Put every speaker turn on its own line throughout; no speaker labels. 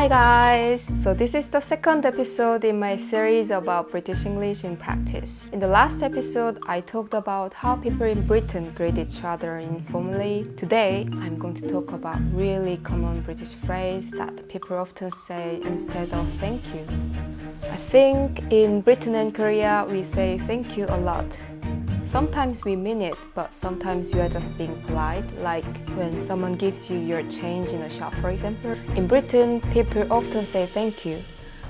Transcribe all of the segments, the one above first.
Hi guys! So this is the second episode in my series about British English in practice. In the last episode, I talked about how people in Britain greet each other informally. Today, I'm going to talk about really common British phrase that people often say instead of thank you. I think in Britain and Korea, we say thank you a lot. Sometimes we mean it, but sometimes you are just being polite, like when someone gives you your change in a shop, for example. In Britain, people often say thank you,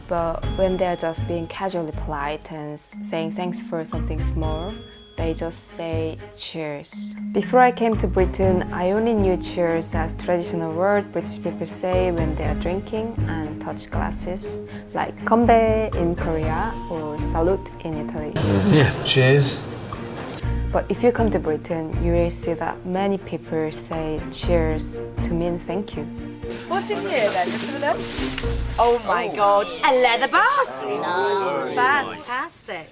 but when they're just being casually polite and saying thanks for something small, they just say cheers. Before I came to Britain, I only knew cheers as traditional word British people say when they are drinking and touch glasses, like konbae in Korea or salute in Italy.
Yeah, cheers.
But if you come to Britain, you will see that many people say cheers to mean thank you.
What's in here then? Listen to them. Oh my god, a leather mask! Fantastic.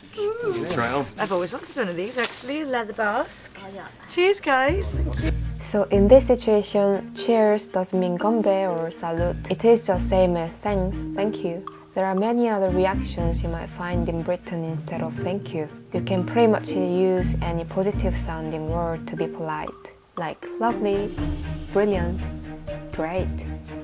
Try on.
I've always wanted one of these actually, a leather mask. Oh, cheers guys.
So in this situation, cheers doesn't mean gombe or salute. It is just same as thanks, thank you. There are many other reactions you might find in Britain instead of thank you. You can pretty much use any positive sounding word to be polite, like lovely, brilliant, great.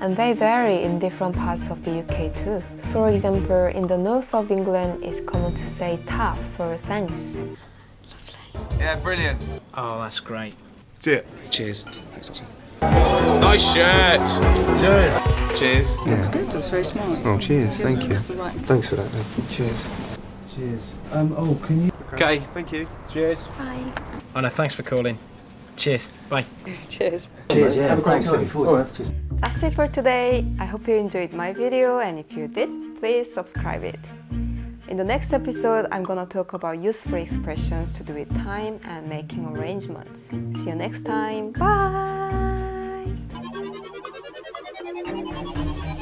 And they vary in different parts of the UK too. For example, in the north of England, it's common to say tough for thanks. Lovely.
Yeah, brilliant.
Oh, that's great.
Cheers.
Cheers. Thanks, Dawson.
Nice shirt. Cheers. Cheers.
Looks good, looks very smart.
Oh, cheers. Thank you.
Right-
Thanks for that. mate. Cheers.
Cheers. Um, oh, can you...
Okay. Thank you.
Cheers.
Bye.
Oh, no, thanks for calling. Cheers. Bye.
Cheers.
Cheers, yeah. Have a great time.
That's it for today. I hope you enjoyed my video and if you did, please subscribe it. In the next episode, I'm gonna talk about useful expressions to do with time and making arrangements. See you next time. Bye! you